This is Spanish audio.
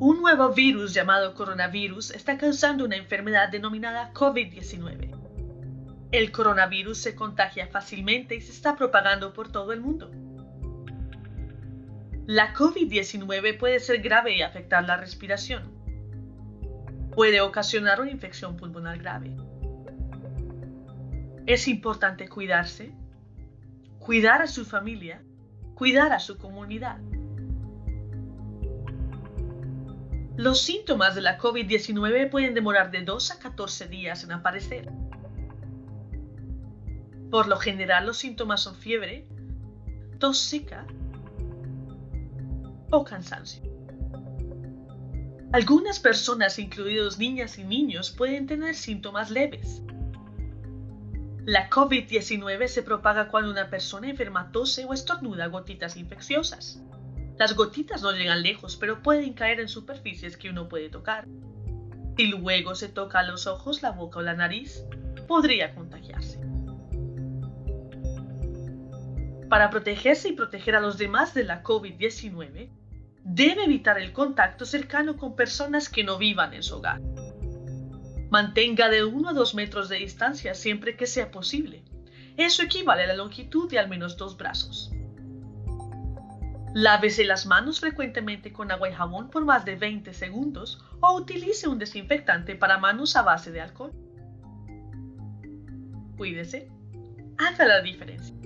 nuevo virus llamado coronavirus está causando una enfermedad denominada COVID-19. El coronavirus se contagia fácilmente y se está propagando por todo el mundo. La COVID-19 puede ser grave y afectar la respiración. Puede ocasionar una infección pulmonar grave. Es importante cuidarse, cuidar a su familia, cuidar a su comunidad. Los síntomas de la COVID-19 pueden demorar de 2 a 14 días en aparecer. Por lo general los síntomas son fiebre, tos seca o cansancio. Algunas personas, incluidos niñas y niños, pueden tener síntomas leves. La COVID-19 se propaga cuando una persona enferma tose o estornuda gotitas infecciosas. Las gotitas no llegan lejos, pero pueden caer en superficies que uno puede tocar. Si luego se toca los ojos, la boca o la nariz, podría contagiarse. Para protegerse y proteger a los demás de la COVID-19, debe evitar el contacto cercano con personas que no vivan en su hogar. Mantenga de 1 a 2 metros de distancia siempre que sea posible. Eso equivale a la longitud de al menos dos brazos. Lávese las manos frecuentemente con agua y jabón por más de 20 segundos o utilice un desinfectante para manos a base de alcohol. Cuídese. Haga la diferencia.